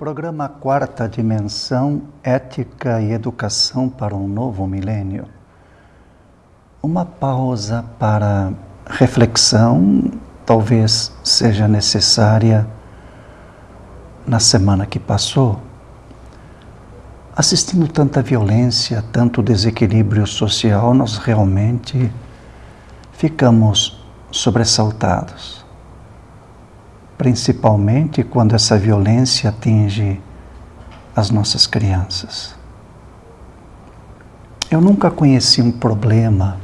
Programa Quarta Dimensão Ética e Educação para um Novo Milênio. Uma pausa para reflexão talvez seja necessária na semana que passou. Assistindo tanta violência, tanto desequilíbrio social, nós realmente ficamos sobressaltados principalmente quando essa violência atinge as nossas crianças. Eu nunca conheci um problema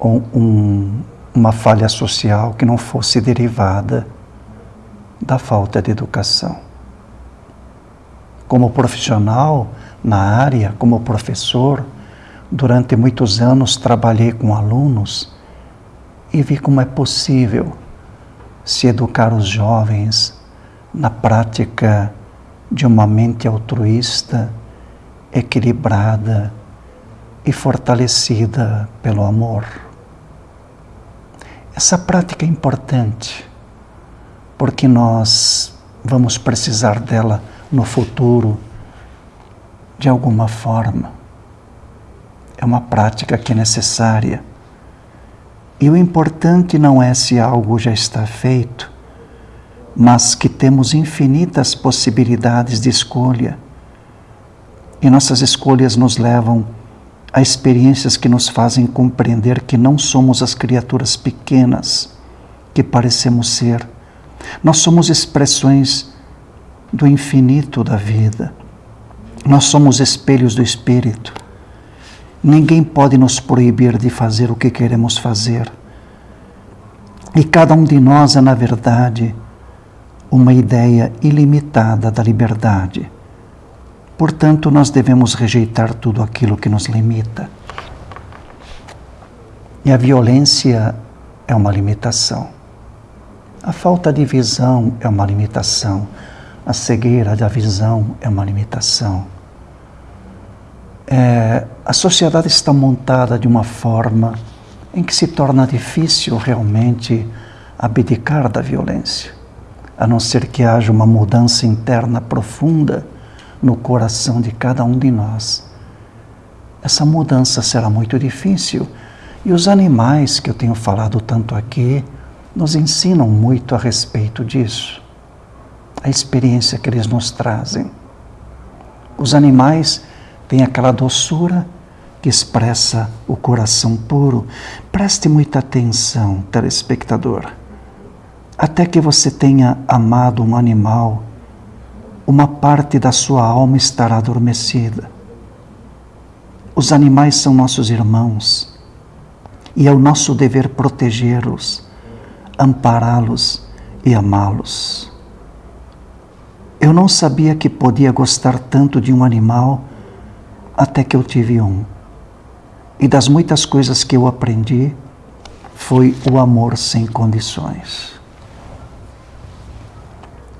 ou um, uma falha social que não fosse derivada da falta de educação. Como profissional na área, como professor, durante muitos anos trabalhei com alunos e vi como é possível se educar os jovens na prática de uma mente altruísta, equilibrada e fortalecida pelo amor. Essa prática é importante porque nós vamos precisar dela no futuro de alguma forma. É uma prática que é necessária e o importante não é se algo já está feito, mas que temos infinitas possibilidades de escolha. E nossas escolhas nos levam a experiências que nos fazem compreender que não somos as criaturas pequenas que parecemos ser. Nós somos expressões do infinito da vida. Nós somos espelhos do Espírito. Ninguém pode nos proibir de fazer o que queremos fazer. E cada um de nós é, na verdade, uma ideia ilimitada da liberdade. Portanto, nós devemos rejeitar tudo aquilo que nos limita. E a violência é uma limitação. A falta de visão é uma limitação. A cegueira da visão é uma limitação é, a sociedade está montada de uma forma em que se torna difícil realmente abdicar da violência, a não ser que haja uma mudança interna profunda no coração de cada um de nós. Essa mudança será muito difícil e os animais que eu tenho falado tanto aqui nos ensinam muito a respeito disso, a experiência que eles nos trazem. Os animais tem aquela doçura que expressa o coração puro. Preste muita atenção, telespectador. Até que você tenha amado um animal, uma parte da sua alma estará adormecida. Os animais são nossos irmãos e é o nosso dever protegê-los, ampará-los e amá-los. Eu não sabia que podia gostar tanto de um animal até que eu tive um. E das muitas coisas que eu aprendi, foi o amor sem condições.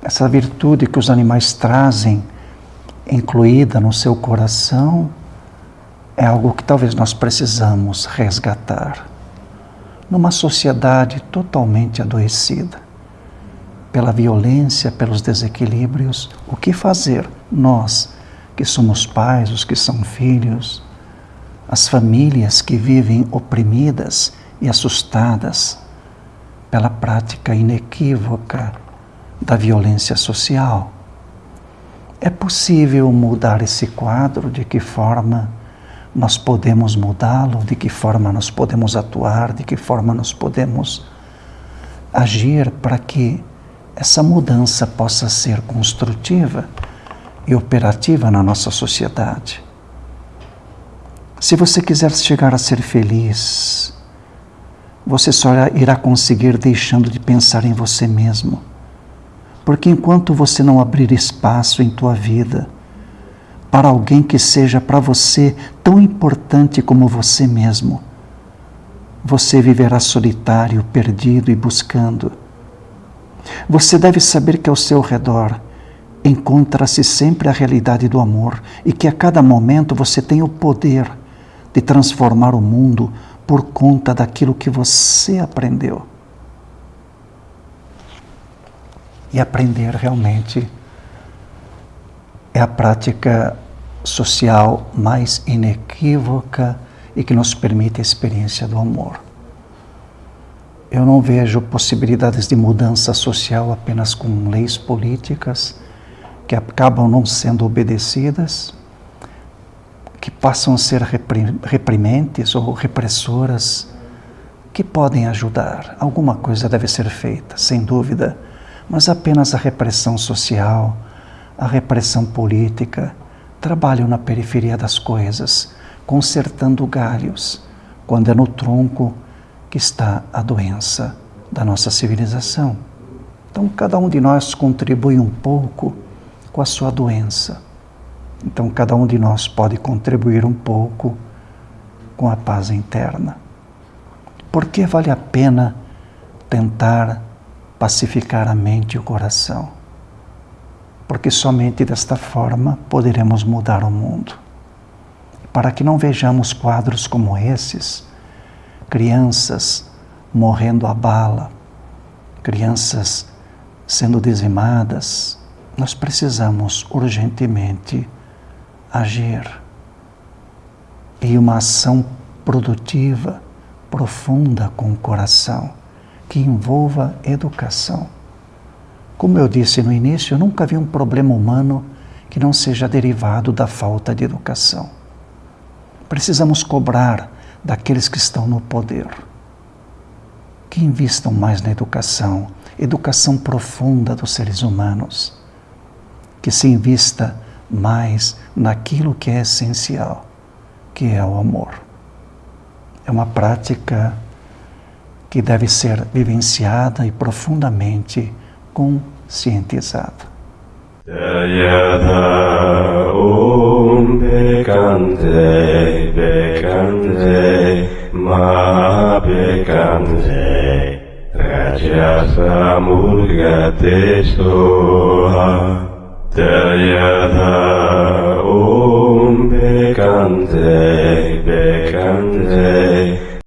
Essa virtude que os animais trazem, incluída no seu coração, é algo que talvez nós precisamos resgatar. Numa sociedade totalmente adoecida pela violência, pelos desequilíbrios, o que fazer nós? que somos pais, os que são filhos, as famílias que vivem oprimidas e assustadas pela prática inequívoca da violência social. É possível mudar esse quadro? De que forma nós podemos mudá-lo? De que forma nós podemos atuar? De que forma nós podemos agir para que essa mudança possa ser construtiva? e operativa na nossa sociedade. Se você quiser chegar a ser feliz, você só irá conseguir deixando de pensar em você mesmo. Porque enquanto você não abrir espaço em tua vida para alguém que seja para você tão importante como você mesmo, você viverá solitário, perdido e buscando. Você deve saber que ao seu redor encontra-se sempre a realidade do amor e que a cada momento você tem o poder de transformar o mundo por conta daquilo que você aprendeu. E aprender realmente é a prática social mais inequívoca e que nos permite a experiência do amor. Eu não vejo possibilidades de mudança social apenas com leis políticas que acabam não sendo obedecidas, que passam a ser reprimentes ou repressoras, que podem ajudar. Alguma coisa deve ser feita, sem dúvida, mas apenas a repressão social, a repressão política, trabalham na periferia das coisas, consertando galhos, quando é no tronco que está a doença da nossa civilização. Então, cada um de nós contribui um pouco com a sua doença. Então, cada um de nós pode contribuir um pouco com a paz interna. Por que vale a pena tentar pacificar a mente e o coração? Porque somente desta forma poderemos mudar o mundo. Para que não vejamos quadros como esses, crianças morrendo à bala, crianças sendo dizimadas, nós precisamos urgentemente agir. E uma ação produtiva, profunda com o coração, que envolva educação. Como eu disse no início, eu nunca vi um problema humano que não seja derivado da falta de educação. Precisamos cobrar daqueles que estão no poder. Que invistam mais na educação, educação profunda dos seres humanos. Que se invista mais naquilo que é essencial, que é o amor. É uma prática que deve ser vivenciada e profundamente conscientizada. Om Bekante, Bekante, Ma Bekante, Rajasa Soha, Dayatha Om Bekante Bekante